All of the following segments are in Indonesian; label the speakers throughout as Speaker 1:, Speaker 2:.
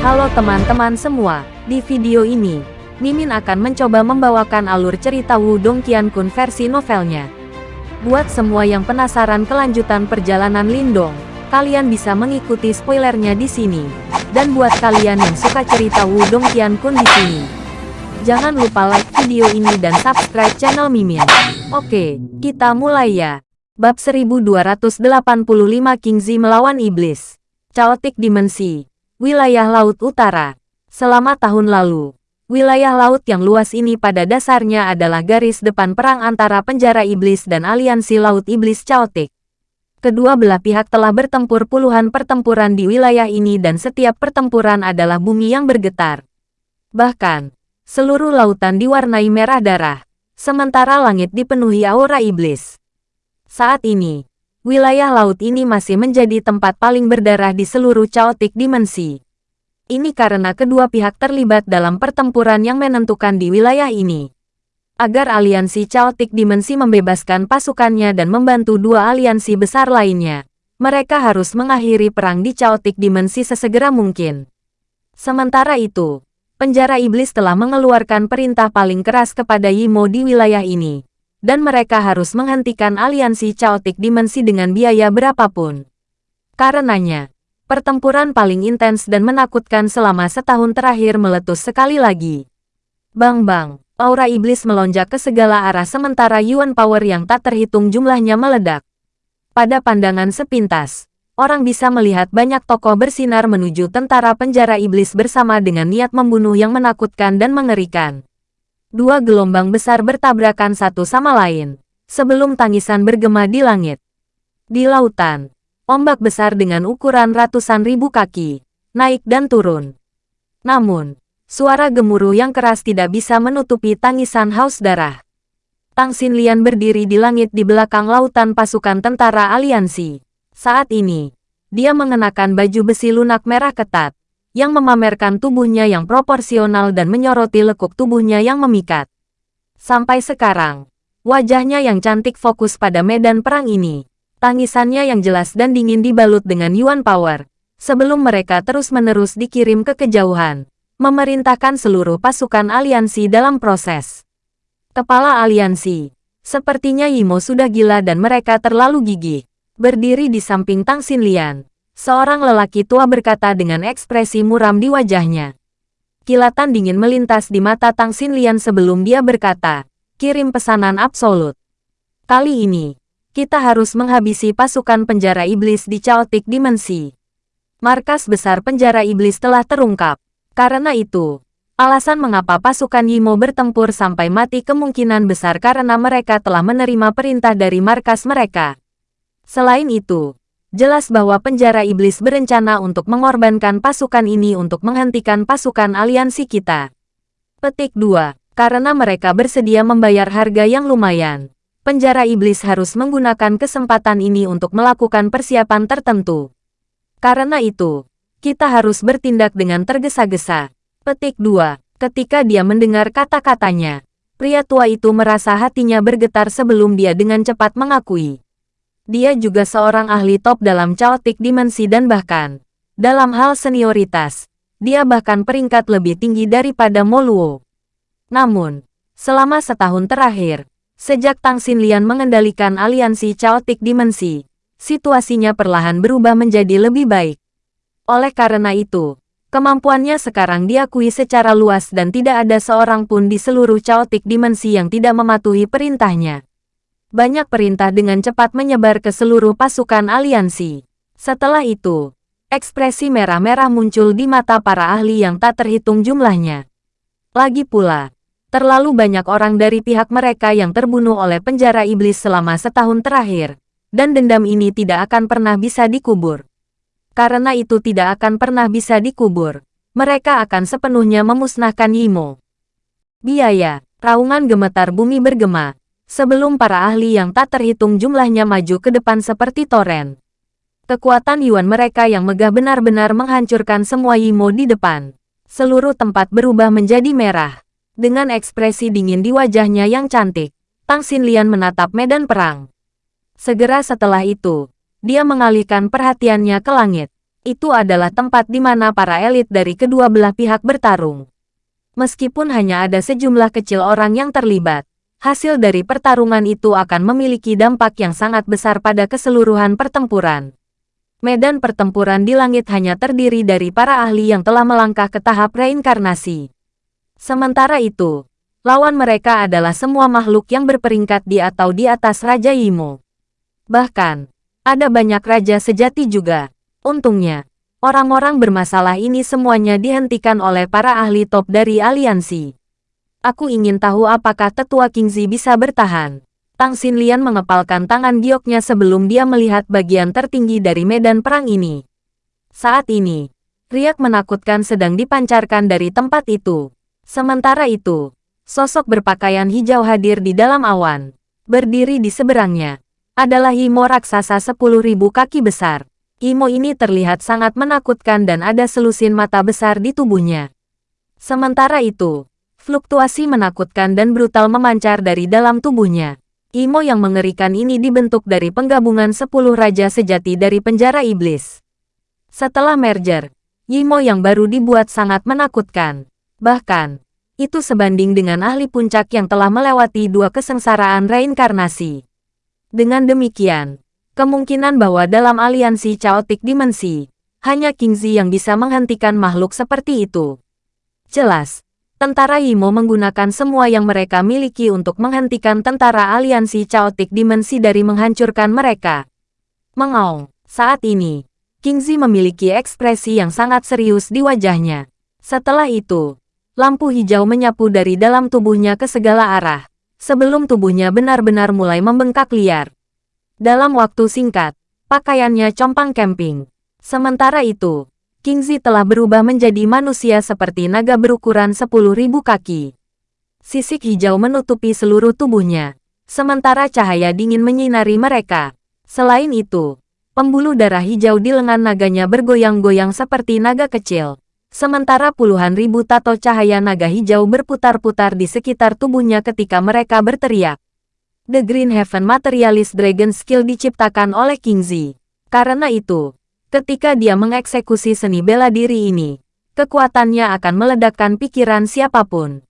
Speaker 1: Halo teman-teman semua, di video ini, Mimin akan mencoba membawakan alur cerita Wudong Qiankun versi novelnya. Buat semua yang penasaran kelanjutan perjalanan Lindong, kalian bisa mengikuti spoilernya di sini. Dan buat kalian yang suka cerita Wudong Qiankun di sini, jangan lupa like video ini dan subscribe channel Mimin. Oke, kita mulai ya. Bab 1285 Kingzi melawan Iblis. Chaotic Dimensi. Wilayah Laut Utara. Selama tahun lalu, wilayah laut yang luas ini pada dasarnya adalah garis depan perang antara penjara iblis dan aliansi laut iblis Chaotic. Kedua belah pihak telah bertempur puluhan pertempuran di wilayah ini dan setiap pertempuran adalah bumi yang bergetar. Bahkan, seluruh lautan diwarnai merah darah, sementara langit dipenuhi aura iblis. Saat ini, wilayah laut ini masih menjadi tempat paling berdarah di seluruh chaotic dimensi. Ini karena kedua pihak terlibat dalam pertempuran yang menentukan di wilayah ini. Agar aliansi chaotic dimensi membebaskan pasukannya dan membantu dua aliansi besar lainnya, mereka harus mengakhiri perang di chaotic dimensi sesegera mungkin. Sementara itu, penjara iblis telah mengeluarkan perintah paling keras kepada Yimo di wilayah ini dan mereka harus menghentikan aliansi Chaotic Dimensi dengan biaya berapapun. Karenanya, pertempuran paling intens dan menakutkan selama setahun terakhir meletus sekali lagi. Bang-bang, aura iblis melonjak ke segala arah sementara Yuan Power yang tak terhitung jumlahnya meledak. Pada pandangan sepintas, orang bisa melihat banyak tokoh bersinar menuju tentara penjara iblis bersama dengan niat membunuh yang menakutkan dan mengerikan. Dua gelombang besar bertabrakan satu sama lain, sebelum tangisan bergema di langit. Di lautan, ombak besar dengan ukuran ratusan ribu kaki, naik dan turun. Namun, suara gemuruh yang keras tidak bisa menutupi tangisan haus darah. Tang Xinlian berdiri di langit di belakang lautan pasukan tentara aliansi. Saat ini, dia mengenakan baju besi lunak merah ketat, yang memamerkan tubuhnya yang proporsional dan menyoroti lekuk tubuhnya yang memikat. Sampai sekarang, wajahnya yang cantik fokus pada medan perang ini. Tangisannya yang jelas dan dingin dibalut dengan Yuan Power, sebelum mereka terus-menerus dikirim ke kejauhan, memerintahkan seluruh pasukan aliansi dalam proses. Kepala aliansi, sepertinya Yimo sudah gila dan mereka terlalu gigih, berdiri di samping Tang Xinlian Seorang lelaki tua berkata dengan ekspresi muram di wajahnya. Kilatan dingin melintas di mata Tang Xinlian sebelum dia berkata, kirim pesanan absolut. Kali ini, kita harus menghabisi pasukan penjara iblis di Chaotic Dimensi. Markas besar penjara iblis telah terungkap. Karena itu, alasan mengapa pasukan Yimo bertempur sampai mati kemungkinan besar karena mereka telah menerima perintah dari markas mereka. Selain itu, Jelas bahwa penjara iblis berencana untuk mengorbankan pasukan ini untuk menghentikan pasukan aliansi kita. Petik 2. Karena mereka bersedia membayar harga yang lumayan. Penjara iblis harus menggunakan kesempatan ini untuk melakukan persiapan tertentu. Karena itu, kita harus bertindak dengan tergesa-gesa. Petik 2. Ketika dia mendengar kata-katanya, pria tua itu merasa hatinya bergetar sebelum dia dengan cepat mengakui. Dia juga seorang ahli top dalam chaotic dimensi dan bahkan, dalam hal senioritas, dia bahkan peringkat lebih tinggi daripada Moluo. Namun, selama setahun terakhir, sejak Tang Xinlian mengendalikan aliansi chaotic dimensi, situasinya perlahan berubah menjadi lebih baik. Oleh karena itu, kemampuannya sekarang diakui secara luas dan tidak ada seorang pun di seluruh chaotic dimensi yang tidak mematuhi perintahnya. Banyak perintah dengan cepat menyebar ke seluruh pasukan aliansi. Setelah itu, ekspresi merah-merah muncul di mata para ahli yang tak terhitung jumlahnya. Lagi pula, terlalu banyak orang dari pihak mereka yang terbunuh oleh penjara iblis selama setahun terakhir, dan dendam ini tidak akan pernah bisa dikubur. Karena itu tidak akan pernah bisa dikubur, mereka akan sepenuhnya memusnahkan Yimo. Biaya, raungan gemetar bumi bergema, sebelum para ahli yang tak terhitung jumlahnya maju ke depan seperti toren. Kekuatan Yuan mereka yang megah benar-benar menghancurkan semua Yimo di depan. Seluruh tempat berubah menjadi merah. Dengan ekspresi dingin di wajahnya yang cantik, Tang Xinlian menatap medan perang. Segera setelah itu, dia mengalihkan perhatiannya ke langit. Itu adalah tempat di mana para elit dari kedua belah pihak bertarung. Meskipun hanya ada sejumlah kecil orang yang terlibat, hasil dari pertarungan itu akan memiliki dampak yang sangat besar pada keseluruhan pertempuran. Medan pertempuran di langit hanya terdiri dari para ahli yang telah melangkah ke tahap reinkarnasi. Sementara itu, lawan mereka adalah semua makhluk yang berperingkat di atau di atas Raja Imo. Bahkan, ada banyak raja sejati juga. Untungnya, orang-orang bermasalah ini semuanya dihentikan oleh para ahli top dari aliansi. Aku ingin tahu apakah tetua Kingzi bisa bertahan. Tang Xinlian mengepalkan tangan gioknya sebelum dia melihat bagian tertinggi dari medan perang ini. Saat ini, riak menakutkan sedang dipancarkan dari tempat itu. Sementara itu, sosok berpakaian hijau hadir di dalam awan. Berdiri di seberangnya, adalah Imo raksasa 10.000 kaki besar. Imo ini terlihat sangat menakutkan dan ada selusin mata besar di tubuhnya. Sementara itu, fluktuasi menakutkan dan brutal memancar dari dalam tubuhnya. Imo yang mengerikan ini dibentuk dari penggabungan 10 raja sejati dari penjara iblis. Setelah merger, Imo yang baru dibuat sangat menakutkan. Bahkan, itu sebanding dengan ahli puncak yang telah melewati dua kesengsaraan reinkarnasi. Dengan demikian, Kemungkinan bahwa dalam aliansi Chaotic Dimensi, hanya Kingzi yang bisa menghentikan makhluk seperti itu. Jelas, tentara Yimo menggunakan semua yang mereka miliki untuk menghentikan tentara aliansi Chaotic Dimensi dari menghancurkan mereka. Mengaung, saat ini, Kingzi memiliki ekspresi yang sangat serius di wajahnya. Setelah itu, lampu hijau menyapu dari dalam tubuhnya ke segala arah, sebelum tubuhnya benar-benar mulai membengkak liar. Dalam waktu singkat, pakaiannya compang camping. Sementara itu, Kingzi telah berubah menjadi manusia seperti naga berukuran 10.000 kaki. Sisik hijau menutupi seluruh tubuhnya, sementara cahaya dingin menyinari mereka. Selain itu, pembuluh darah hijau di lengan naganya bergoyang-goyang seperti naga kecil. Sementara puluhan ribu tato cahaya naga hijau berputar-putar di sekitar tubuhnya ketika mereka berteriak. The Green Heaven Materialist Dragon Skill diciptakan oleh Kingzi. Karena itu, ketika dia mengeksekusi seni bela diri ini, kekuatannya akan meledakkan pikiran siapa pun.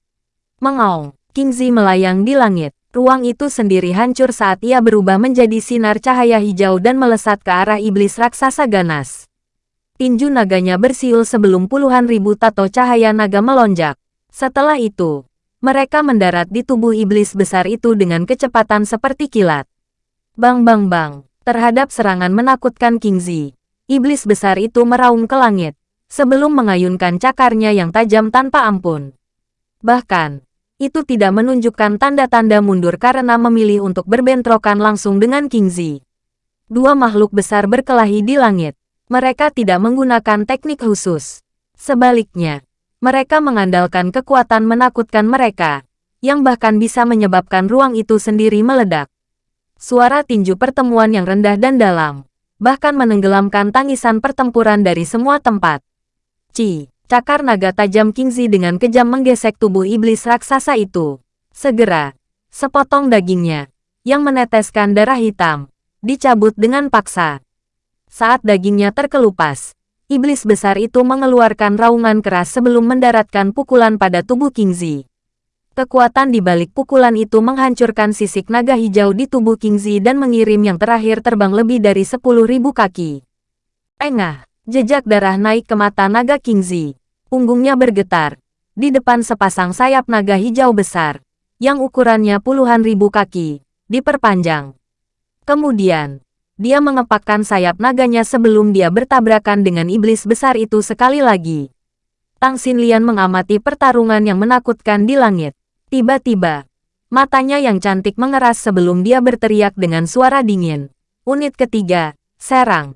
Speaker 1: Mengaung, Kingzi melayang di langit. Ruang itu sendiri hancur saat ia berubah menjadi sinar cahaya hijau dan melesat ke arah iblis raksasa ganas. Tinju naganya bersiul sebelum puluhan ribu tato cahaya naga melonjak. Setelah itu, mereka mendarat di tubuh iblis besar itu dengan kecepatan seperti kilat. Bang bang bang, terhadap serangan menakutkan Kingzi, iblis besar itu meraung ke langit, sebelum mengayunkan cakarnya yang tajam tanpa ampun. Bahkan, itu tidak menunjukkan tanda-tanda mundur karena memilih untuk berbentrokan langsung dengan Kingzi. Dua makhluk besar berkelahi di langit. Mereka tidak menggunakan teknik khusus. Sebaliknya, mereka mengandalkan kekuatan menakutkan mereka, yang bahkan bisa menyebabkan ruang itu sendiri meledak. Suara tinju pertemuan yang rendah dan dalam, bahkan menenggelamkan tangisan pertempuran dari semua tempat. Ci, cakar naga tajam Kingzi dengan kejam menggesek tubuh iblis raksasa itu. Segera, sepotong dagingnya, yang meneteskan darah hitam, dicabut dengan paksa. Saat dagingnya terkelupas, iblis besar itu mengeluarkan raungan keras sebelum mendaratkan pukulan pada tubuh Kingzi. Kekuatan di balik pukulan itu menghancurkan sisik naga hijau di tubuh Kingzi dan mengirim yang terakhir terbang lebih dari 10.000 kaki. Engah, jejak darah naik ke mata naga Kingzi. Punggungnya bergetar. Di depan sepasang sayap naga hijau besar, yang ukurannya puluhan ribu kaki, diperpanjang. Kemudian, dia mengepakkan sayap naganya sebelum dia bertabrakan dengan iblis besar itu sekali lagi. Tang Xinlian mengamati pertarungan yang menakutkan di langit. Tiba-tiba, matanya yang cantik mengeras sebelum dia berteriak dengan suara dingin. Unit ketiga, serang.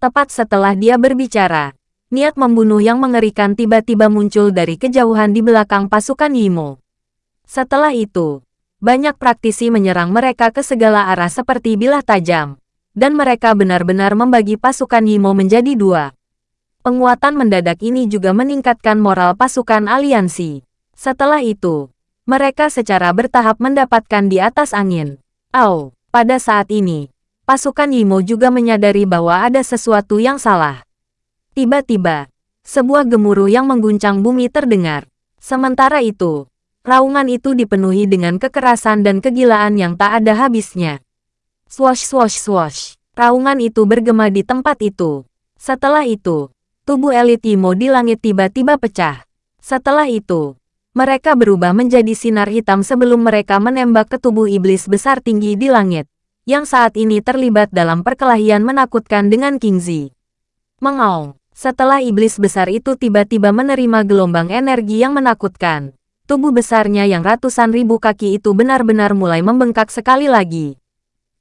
Speaker 1: Tepat setelah dia berbicara, niat membunuh yang mengerikan tiba-tiba muncul dari kejauhan di belakang pasukan Yimo. Setelah itu, banyak praktisi menyerang mereka ke segala arah seperti bilah tajam dan mereka benar-benar membagi pasukan Yimo menjadi dua. Penguatan mendadak ini juga meningkatkan moral pasukan aliansi. Setelah itu, mereka secara bertahap mendapatkan di atas angin. Au, pada saat ini, pasukan Yimo juga menyadari bahwa ada sesuatu yang salah. Tiba-tiba, sebuah gemuruh yang mengguncang bumi terdengar. Sementara itu, raungan itu dipenuhi dengan kekerasan dan kegilaan yang tak ada habisnya. Swash swash swash. Raungan itu bergema di tempat itu. Setelah itu, tubuh elit Imo di langit tiba-tiba pecah. Setelah itu, mereka berubah menjadi sinar hitam sebelum mereka menembak ke tubuh iblis besar tinggi di langit, yang saat ini terlibat dalam perkelahian menakutkan dengan Kingzi. Mengaung. Setelah iblis besar itu tiba-tiba menerima gelombang energi yang menakutkan, tubuh besarnya yang ratusan ribu kaki itu benar-benar mulai membengkak sekali lagi.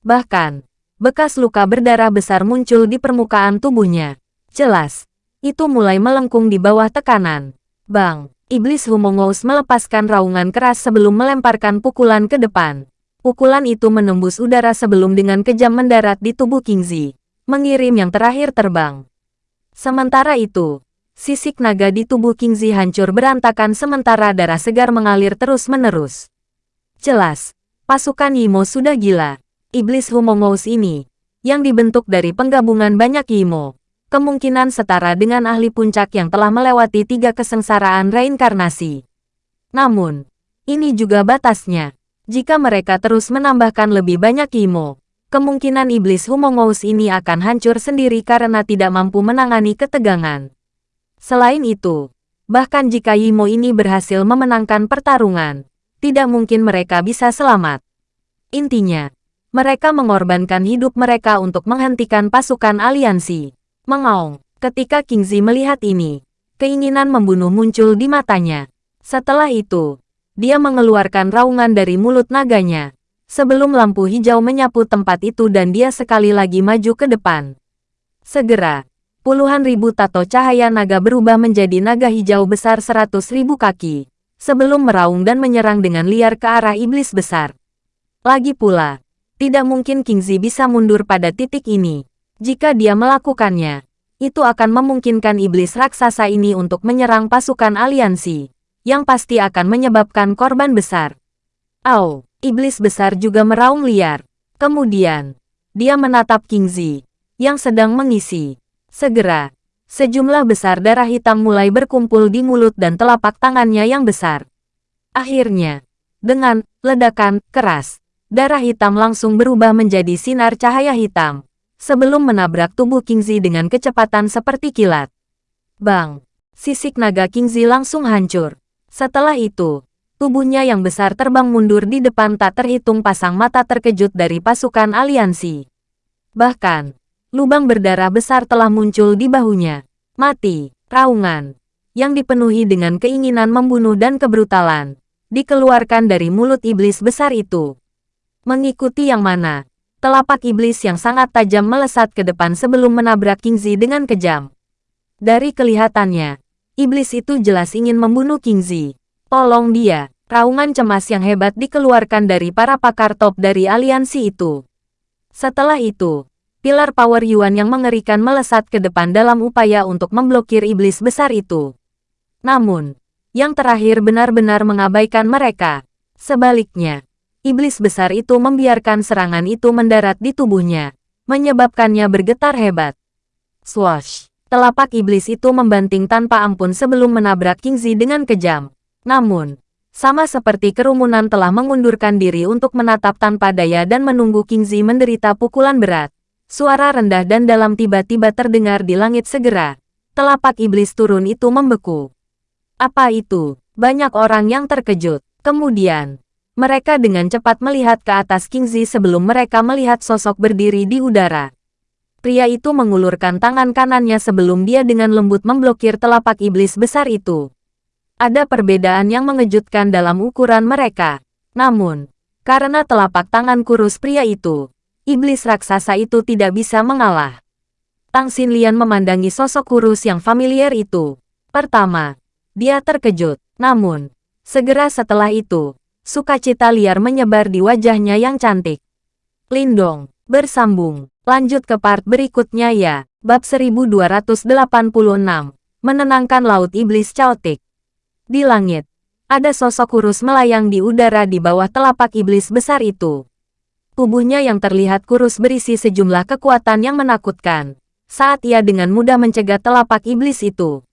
Speaker 1: Bahkan, bekas luka berdarah besar muncul di permukaan tubuhnya. Jelas, itu mulai melengkung di bawah tekanan. Bang, iblis Humongous melepaskan raungan keras sebelum melemparkan pukulan ke depan. Pukulan itu menembus udara sebelum dengan kejam mendarat di tubuh Kingzi, mengirim yang terakhir terbang. Sementara itu, sisik naga di tubuh Kingzi hancur berantakan sementara darah segar mengalir terus-menerus. Jelas, pasukan Yimo sudah gila. Iblis Humongous ini, yang dibentuk dari penggabungan banyak Yimo, kemungkinan setara dengan ahli puncak yang telah melewati tiga kesengsaraan reinkarnasi. Namun, ini juga batasnya. Jika mereka terus menambahkan lebih banyak Yimo, kemungkinan iblis Humongous ini akan hancur sendiri karena tidak mampu menangani ketegangan. Selain itu, bahkan jika Yimo ini berhasil memenangkan pertarungan, tidak mungkin mereka bisa selamat. Intinya, mereka mengorbankan hidup mereka untuk menghentikan pasukan aliansi. Mengaung, ketika Kingzi melihat ini, keinginan membunuh muncul di matanya. Setelah itu, dia mengeluarkan raungan dari mulut naganya, sebelum lampu hijau menyapu tempat itu dan dia sekali lagi maju ke depan. Segera, puluhan ribu tato cahaya naga berubah menjadi naga hijau besar seratus ribu kaki, sebelum meraung dan menyerang dengan liar ke arah iblis besar. Lagi pula, tidak mungkin Kingzi bisa mundur pada titik ini. Jika dia melakukannya, itu akan memungkinkan iblis raksasa ini untuk menyerang pasukan aliansi, yang pasti akan menyebabkan korban besar. Au! iblis besar juga meraung liar. Kemudian, dia menatap Kingzi, yang sedang mengisi. Segera, sejumlah besar darah hitam mulai berkumpul di mulut dan telapak tangannya yang besar. Akhirnya, dengan ledakan keras, darah hitam langsung berubah menjadi sinar cahaya hitam, sebelum menabrak tubuh Kingzi dengan kecepatan seperti kilat. Bang! Sisik naga Kingzi langsung hancur. Setelah itu, Tubuhnya yang besar terbang mundur di depan tak terhitung pasang mata terkejut dari pasukan aliansi. Bahkan, lubang berdarah besar telah muncul di bahunya. Mati, raungan, yang dipenuhi dengan keinginan membunuh dan kebrutalan, dikeluarkan dari mulut iblis besar itu. Mengikuti yang mana, telapak iblis yang sangat tajam melesat ke depan sebelum menabrak Kingzi dengan kejam. Dari kelihatannya, iblis itu jelas ingin membunuh Kingzi. Tolong dia. Raungan cemas yang hebat dikeluarkan dari para pakar top dari aliansi itu. Setelah itu, pilar power Yuan yang mengerikan melesat ke depan dalam upaya untuk memblokir iblis besar itu. Namun, yang terakhir benar-benar mengabaikan mereka. Sebaliknya, iblis besar itu membiarkan serangan itu mendarat di tubuhnya, menyebabkannya bergetar hebat. Swash! Telapak iblis itu membanting tanpa ampun sebelum menabrak Kingzi dengan kejam. Namun, sama seperti kerumunan telah mengundurkan diri untuk menatap tanpa daya dan menunggu Kingzi menderita pukulan berat. Suara rendah dan dalam tiba-tiba terdengar di langit segera. Telapak iblis turun itu membeku. Apa itu? Banyak orang yang terkejut. Kemudian, mereka dengan cepat melihat ke atas Kingzi sebelum mereka melihat sosok berdiri di udara. Pria itu mengulurkan tangan kanannya sebelum dia dengan lembut memblokir telapak iblis besar itu. Ada perbedaan yang mengejutkan dalam ukuran mereka. Namun, karena telapak tangan kurus pria itu, iblis raksasa itu tidak bisa mengalah. Tang Xinlian memandangi sosok kurus yang familiar itu. Pertama, dia terkejut. Namun, segera setelah itu, sukacita liar menyebar di wajahnya yang cantik. Lindong, bersambung. Lanjut ke part berikutnya ya. Bab 1286. Menenangkan Laut Iblis Chaotic. Di langit, ada sosok kurus melayang di udara di bawah telapak iblis besar itu. Tubuhnya yang terlihat kurus berisi sejumlah kekuatan yang menakutkan. saat ia dengan mudah mencegah telapak iblis itu.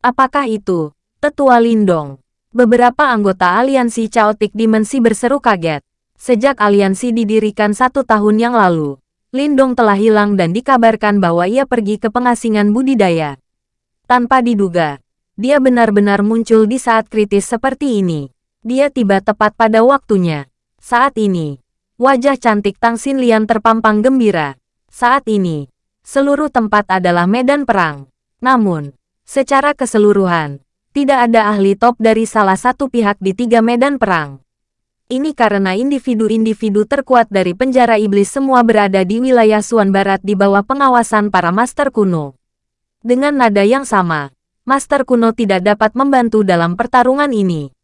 Speaker 1: Apakah itu, Tetua Lindong? Beberapa anggota aliansi Chaotic Dimensi berseru kaget. Sejak aliansi didirikan satu tahun yang lalu, Lindong telah hilang dan dikabarkan bahwa ia pergi ke pengasingan budidaya. Tanpa diduga, dia benar-benar muncul di saat kritis seperti ini. Dia tiba tepat pada waktunya. Saat ini, wajah cantik Tang Xinlian terpampang gembira. Saat ini, seluruh tempat adalah medan perang. Namun, secara keseluruhan, tidak ada ahli top dari salah satu pihak di tiga medan perang. Ini karena individu-individu terkuat dari penjara iblis semua berada di wilayah Suan Barat di bawah pengawasan para master kuno. Dengan nada yang sama, master kuno tidak dapat membantu dalam pertarungan ini.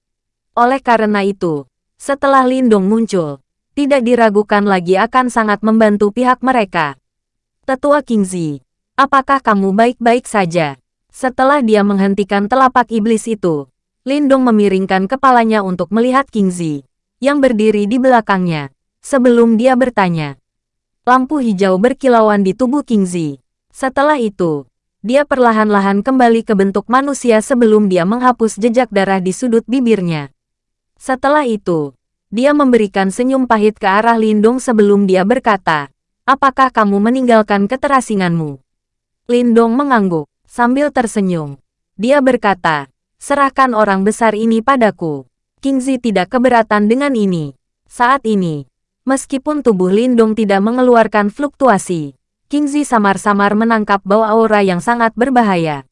Speaker 1: Oleh karena itu, setelah Lindong muncul, tidak diragukan lagi akan sangat membantu pihak mereka. Tetua Kingzi, apakah kamu baik-baik saja? Setelah dia menghentikan telapak iblis itu, Lindong memiringkan kepalanya untuk melihat Kingzi, yang berdiri di belakangnya, sebelum dia bertanya. Lampu hijau berkilauan di tubuh Kingzi. Setelah itu, dia perlahan-lahan kembali ke bentuk manusia sebelum dia menghapus jejak darah di sudut bibirnya. Setelah itu, dia memberikan senyum pahit ke arah Lindong sebelum dia berkata, Apakah kamu meninggalkan keterasinganmu? Lindong mengangguk, sambil tersenyum. Dia berkata, serahkan orang besar ini padaku. Kingzi tidak keberatan dengan ini. Saat ini, meskipun tubuh Lindong tidak mengeluarkan fluktuasi, Kingzi samar-samar menangkap bau aura yang sangat berbahaya.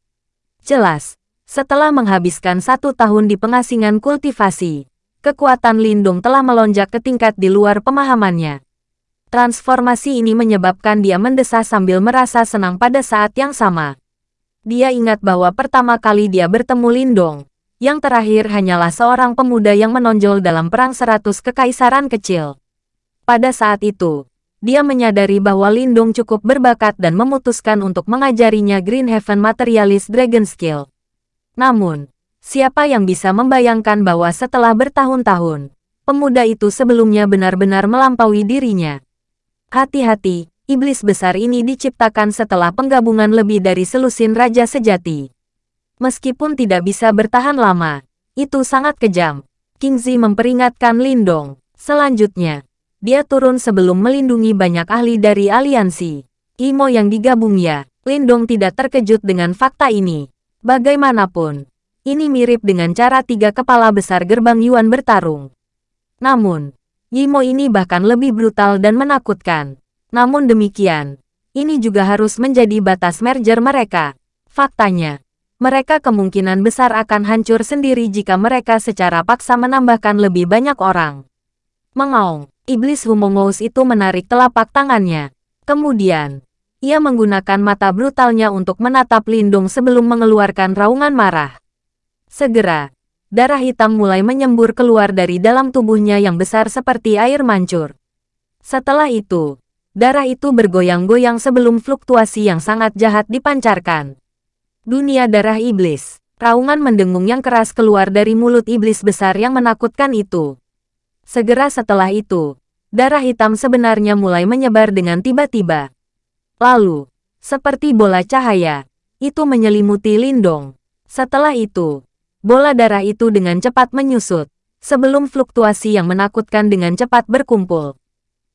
Speaker 1: Jelas, setelah menghabiskan satu tahun di pengasingan kultivasi, kekuatan Lindung telah melonjak ke tingkat di luar pemahamannya. Transformasi ini menyebabkan dia mendesah sambil merasa senang pada saat yang sama. Dia ingat bahwa pertama kali dia bertemu Lindong, yang terakhir hanyalah seorang pemuda yang menonjol dalam perang seratus kekaisaran kecil. Pada saat itu, dia menyadari bahwa Lindong cukup berbakat dan memutuskan untuk mengajarinya Green Heaven Materialist Dragon Skill. Namun, siapa yang bisa membayangkan bahwa setelah bertahun-tahun, pemuda itu sebelumnya benar-benar melampaui dirinya. Hati-hati, iblis besar ini diciptakan setelah penggabungan lebih dari selusin raja sejati. Meskipun tidak bisa bertahan lama, itu sangat kejam. Kingzi memperingatkan Lindong. Selanjutnya, dia turun sebelum melindungi banyak ahli dari aliansi. Imo yang digabung ya, Lindong tidak terkejut dengan fakta ini. Bagaimanapun, ini mirip dengan cara tiga kepala besar gerbang Yuan bertarung. Namun, Yimo ini bahkan lebih brutal dan menakutkan. Namun demikian, ini juga harus menjadi batas merger mereka. Faktanya, mereka kemungkinan besar akan hancur sendiri jika mereka secara paksa menambahkan lebih banyak orang. Mengaung, iblis Humongous itu menarik telapak tangannya. Kemudian, ia menggunakan mata brutalnya untuk menatap Lindung sebelum mengeluarkan raungan marah. Segera, darah hitam mulai menyembur keluar dari dalam tubuhnya yang besar seperti air mancur. Setelah itu, darah itu bergoyang-goyang sebelum fluktuasi yang sangat jahat dipancarkan. Dunia darah iblis, raungan mendengung yang keras keluar dari mulut iblis besar yang menakutkan itu. Segera setelah itu, darah hitam sebenarnya mulai menyebar dengan tiba-tiba. Lalu, seperti bola cahaya, itu menyelimuti Lindong. Setelah itu, bola darah itu dengan cepat menyusut, sebelum fluktuasi yang menakutkan dengan cepat berkumpul.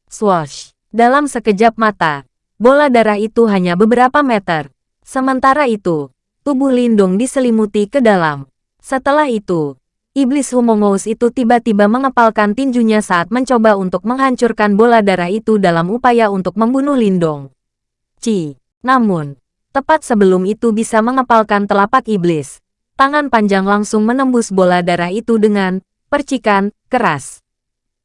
Speaker 1: Swash! Dalam sekejap mata, bola darah itu hanya beberapa meter. Sementara itu, tubuh Lindung diselimuti ke dalam. Setelah itu, iblis Humongous itu tiba-tiba mengepalkan tinjunya saat mencoba untuk menghancurkan bola darah itu dalam upaya untuk membunuh Lindong. Ci, namun, tepat sebelum itu bisa mengepalkan telapak iblis, tangan panjang langsung menembus bola darah itu dengan percikan keras.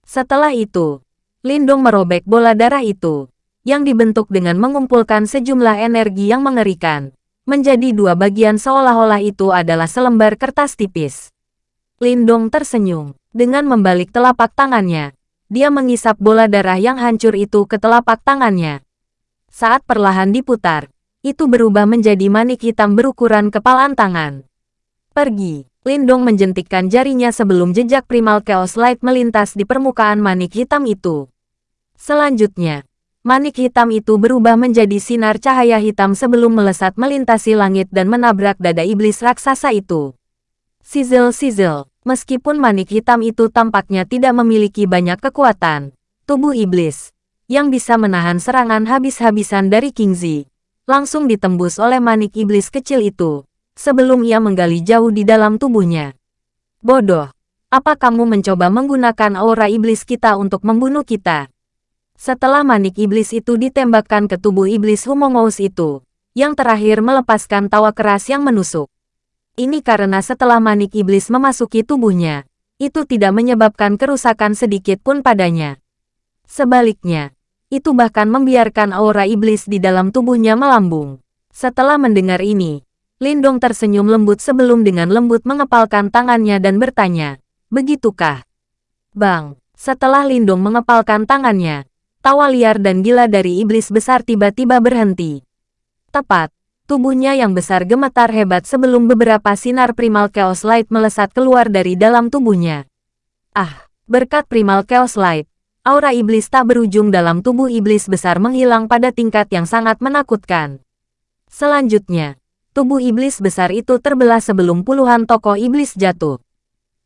Speaker 1: Setelah itu, Lindung merobek bola darah itu, yang dibentuk dengan mengumpulkan sejumlah energi yang mengerikan, menjadi dua bagian seolah-olah itu adalah selembar kertas tipis. Lindong tersenyum, dengan membalik telapak tangannya. Dia mengisap bola darah yang hancur itu ke telapak tangannya. Saat perlahan diputar, itu berubah menjadi manik hitam berukuran kepalan tangan. Pergi. Lindong menjentikkan jarinya sebelum jejak primal Chaos Light melintas di permukaan manik hitam itu. Selanjutnya, manik hitam itu berubah menjadi sinar cahaya hitam sebelum melesat melintasi langit dan menabrak dada iblis raksasa itu. Sizzle-sizzle, meskipun manik hitam itu tampaknya tidak memiliki banyak kekuatan, tubuh iblis, yang bisa menahan serangan habis-habisan dari Kingzi, langsung ditembus oleh manik iblis kecil itu, sebelum ia menggali jauh di dalam tubuhnya. Bodoh, apa kamu mencoba menggunakan aura iblis kita untuk membunuh kita? Setelah manik iblis itu ditembakkan ke tubuh iblis Humongous itu, yang terakhir melepaskan tawa keras yang menusuk. Ini karena setelah manik iblis memasuki tubuhnya, itu tidak menyebabkan kerusakan sedikit pun padanya. Sebaliknya, itu bahkan membiarkan aura iblis di dalam tubuhnya melambung. Setelah mendengar ini, Lindong tersenyum lembut sebelum dengan lembut mengepalkan tangannya dan bertanya, Begitukah? Bang, setelah Lindong mengepalkan tangannya, tawa liar dan gila dari iblis besar tiba-tiba berhenti. Tepat, Tubuhnya yang besar gemetar hebat sebelum beberapa sinar primal chaos light melesat keluar dari dalam tubuhnya. Ah, berkat primal chaos light, aura iblis tak berujung dalam tubuh iblis besar menghilang pada tingkat yang sangat menakutkan. Selanjutnya, tubuh iblis besar itu terbelah sebelum puluhan tokoh iblis jatuh.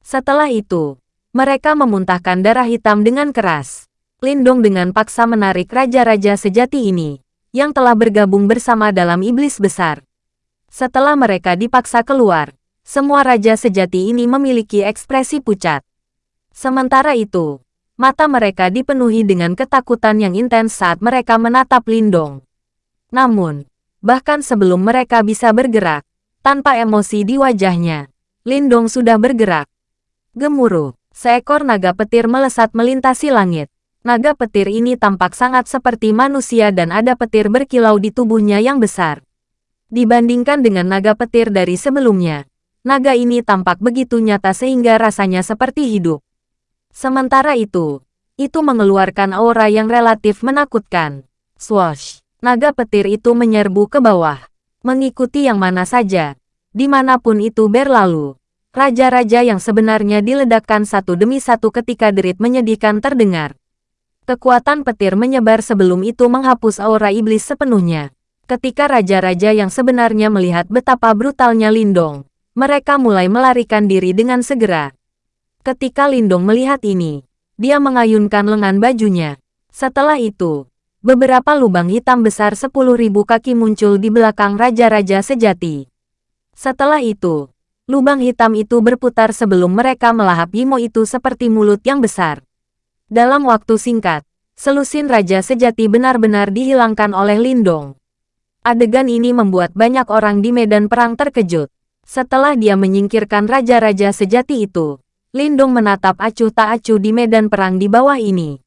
Speaker 1: Setelah itu, mereka memuntahkan darah hitam dengan keras. Lindong dengan paksa menarik raja-raja sejati ini yang telah bergabung bersama dalam iblis besar. Setelah mereka dipaksa keluar, semua raja sejati ini memiliki ekspresi pucat. Sementara itu, mata mereka dipenuhi dengan ketakutan yang intens saat mereka menatap Lindong. Namun, bahkan sebelum mereka bisa bergerak, tanpa emosi di wajahnya, Lindong sudah bergerak. Gemuruh, seekor naga petir melesat melintasi langit. Naga petir ini tampak sangat seperti manusia dan ada petir berkilau di tubuhnya yang besar. Dibandingkan dengan naga petir dari sebelumnya, naga ini tampak begitu nyata sehingga rasanya seperti hidup. Sementara itu, itu mengeluarkan aura yang relatif menakutkan. Swash! Naga petir itu menyerbu ke bawah, mengikuti yang mana saja, di mana pun itu berlalu. Raja-raja yang sebenarnya diledakkan satu demi satu ketika derit menyedihkan terdengar. Kekuatan petir menyebar sebelum itu menghapus aura iblis sepenuhnya. Ketika raja-raja yang sebenarnya melihat betapa brutalnya Lindong, mereka mulai melarikan diri dengan segera. Ketika Lindong melihat ini, dia mengayunkan lengan bajunya. Setelah itu, beberapa lubang hitam besar 10.000 kaki muncul di belakang raja-raja sejati. Setelah itu, lubang hitam itu berputar sebelum mereka melahap Yimo itu seperti mulut yang besar. Dalam waktu singkat, selusin Raja Sejati benar-benar dihilangkan oleh Lindong. Adegan ini membuat banyak orang di medan perang terkejut. Setelah dia menyingkirkan Raja-Raja Sejati itu, Lindong menatap acuh tak acuh di medan perang di bawah ini.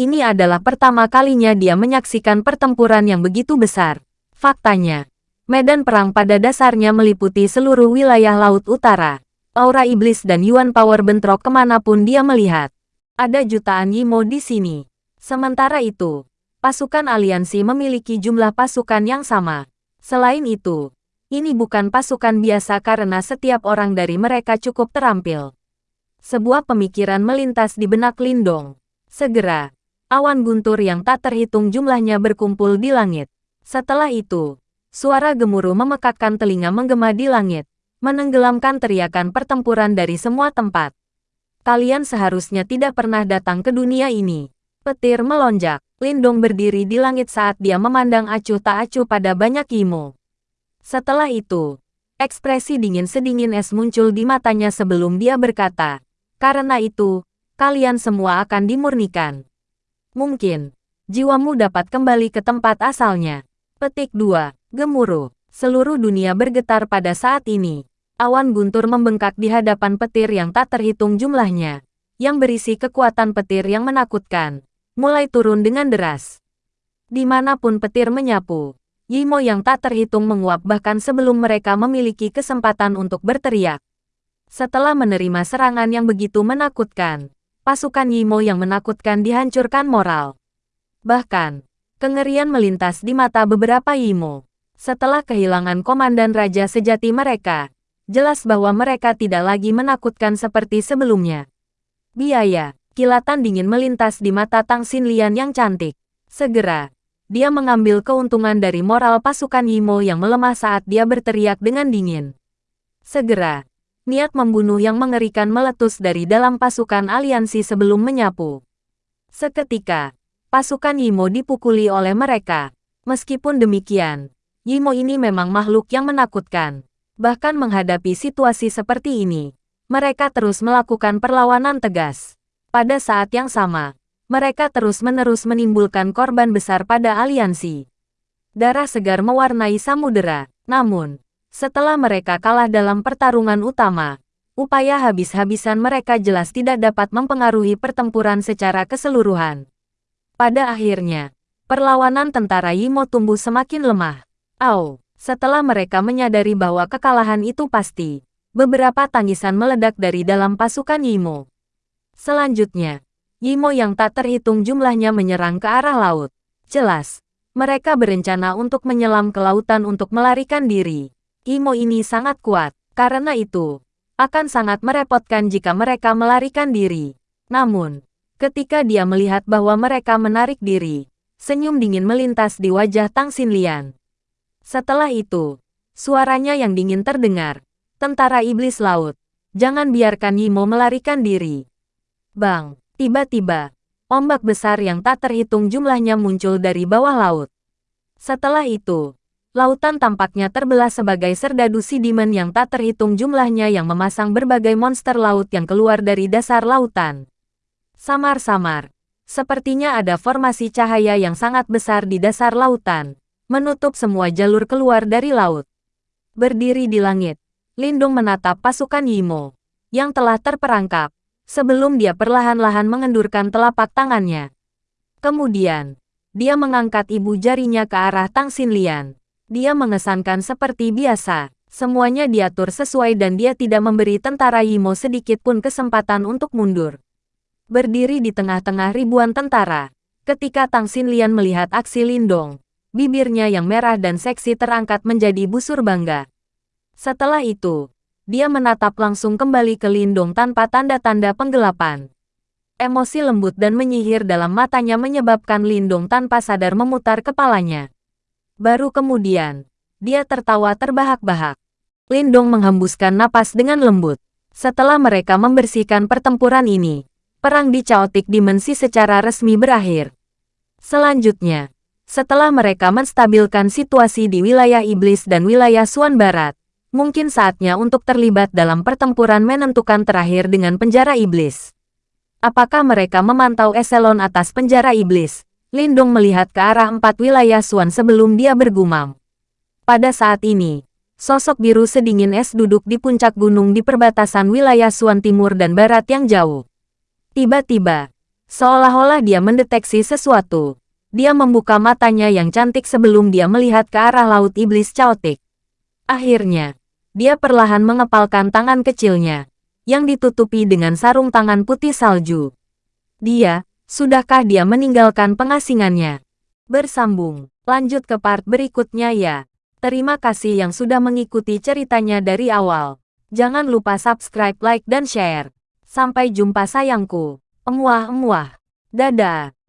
Speaker 1: Ini adalah pertama kalinya dia menyaksikan pertempuran yang begitu besar. Faktanya, medan perang pada dasarnya meliputi seluruh wilayah Laut Utara. Aura iblis dan Yuan Power bentrok ke mana pun dia melihat. Ada jutaan Yimo di sini. Sementara itu, pasukan aliansi memiliki jumlah pasukan yang sama. Selain itu, ini bukan pasukan biasa karena setiap orang dari mereka cukup terampil. Sebuah pemikiran melintas di benak Lindong. Segera, awan guntur yang tak terhitung jumlahnya berkumpul di langit. Setelah itu, suara gemuruh memekakkan telinga menggema di langit, menenggelamkan teriakan pertempuran dari semua tempat. Kalian seharusnya tidak pernah datang ke dunia ini. Petir melonjak. Lindong berdiri di langit saat dia memandang acuh tak acuh pada banyak Imo. Setelah itu, ekspresi dingin sedingin es muncul di matanya sebelum dia berkata, Karena itu, kalian semua akan dimurnikan. Mungkin, jiwamu dapat kembali ke tempat asalnya. Petik 2. Gemuruh. Seluruh dunia bergetar pada saat ini awan guntur membengkak di hadapan petir yang tak terhitung jumlahnya, yang berisi kekuatan petir yang menakutkan, mulai turun dengan deras. Di mana pun petir menyapu, Yimo yang tak terhitung menguap bahkan sebelum mereka memiliki kesempatan untuk berteriak. Setelah menerima serangan yang begitu menakutkan, pasukan Yimo yang menakutkan dihancurkan moral. Bahkan, kengerian melintas di mata beberapa Yimo. Setelah kehilangan komandan raja sejati mereka, jelas bahwa mereka tidak lagi menakutkan seperti sebelumnya. Biaya, kilatan dingin melintas di mata Tang Xinlian yang cantik. Segera, dia mengambil keuntungan dari moral pasukan Yimo yang melemah saat dia berteriak dengan dingin. Segera, niat membunuh yang mengerikan meletus dari dalam pasukan aliansi sebelum menyapu. Seketika, pasukan Yimo dipukuli oleh mereka. Meskipun demikian, Yimo ini memang makhluk yang menakutkan. Bahkan menghadapi situasi seperti ini, mereka terus melakukan perlawanan tegas. Pada saat yang sama, mereka terus-menerus menimbulkan korban besar pada aliansi. Darah segar mewarnai samudera, namun, setelah mereka kalah dalam pertarungan utama, upaya habis-habisan mereka jelas tidak dapat mempengaruhi pertempuran secara keseluruhan. Pada akhirnya, perlawanan tentara Yimo tumbuh semakin lemah. Au, setelah mereka menyadari bahwa kekalahan itu pasti, beberapa tangisan meledak dari dalam pasukan Yimo. Selanjutnya, Yimo yang tak terhitung jumlahnya menyerang ke arah laut. Jelas, mereka berencana untuk menyelam ke lautan untuk melarikan diri. Yimo ini sangat kuat, karena itu, akan sangat merepotkan jika mereka melarikan diri. Namun, ketika dia melihat bahwa mereka menarik diri, senyum dingin melintas di wajah Tang Xinlian. Setelah itu, suaranya yang dingin terdengar. Tentara Iblis Laut, jangan biarkan Yimo melarikan diri. Bang! Tiba-tiba, ombak besar yang tak terhitung jumlahnya muncul dari bawah laut. Setelah itu, lautan tampaknya terbelah sebagai serdadu sidimen yang tak terhitung jumlahnya yang memasang berbagai monster laut yang keluar dari dasar lautan. Samar-samar, sepertinya ada formasi cahaya yang sangat besar di dasar lautan, menutup semua jalur keluar dari laut. Berdiri di langit, Lindung menatap pasukan Yimo, yang telah terperangkap, sebelum dia perlahan-lahan mengendurkan telapak tangannya. Kemudian, dia mengangkat ibu jarinya ke arah Tang Xinlian. Dia mengesankan seperti biasa, semuanya diatur sesuai dan dia tidak memberi tentara Yimo sedikit pun kesempatan untuk mundur. Berdiri di tengah-tengah ribuan tentara, ketika Tang Xinlian melihat aksi Lindong, bibirnya yang merah dan seksi terangkat menjadi busur bangga. Setelah itu, dia menatap langsung kembali ke Lindung tanpa tanda-tanda penggelapan. Emosi lembut dan menyihir dalam matanya menyebabkan Lindung tanpa sadar memutar kepalanya. Baru kemudian, dia tertawa terbahak-bahak. Lindung menghembuskan napas dengan lembut. Setelah mereka membersihkan pertempuran ini, perang di Chaotic Dimensi secara resmi berakhir. Selanjutnya, setelah mereka menstabilkan situasi di wilayah Iblis dan wilayah Suan Barat, mungkin saatnya untuk terlibat dalam pertempuran menentukan terakhir dengan penjara iblis. Apakah mereka memantau eselon atas penjara iblis? Lindung melihat ke arah empat wilayah Suan sebelum dia bergumam. Pada saat ini, sosok biru sedingin es duduk di puncak gunung di perbatasan wilayah Suan Timur dan Barat yang jauh. Tiba-tiba, seolah-olah dia mendeteksi sesuatu. Dia membuka matanya yang cantik sebelum dia melihat ke arah laut iblis caotik. Akhirnya, dia perlahan mengepalkan tangan kecilnya, yang ditutupi dengan sarung tangan putih salju. Dia, sudahkah dia meninggalkan pengasingannya? Bersambung, lanjut ke part berikutnya ya. Terima kasih yang sudah mengikuti ceritanya dari awal. Jangan lupa subscribe, like, dan share. Sampai jumpa sayangku. Emuah-emuah. Dadah.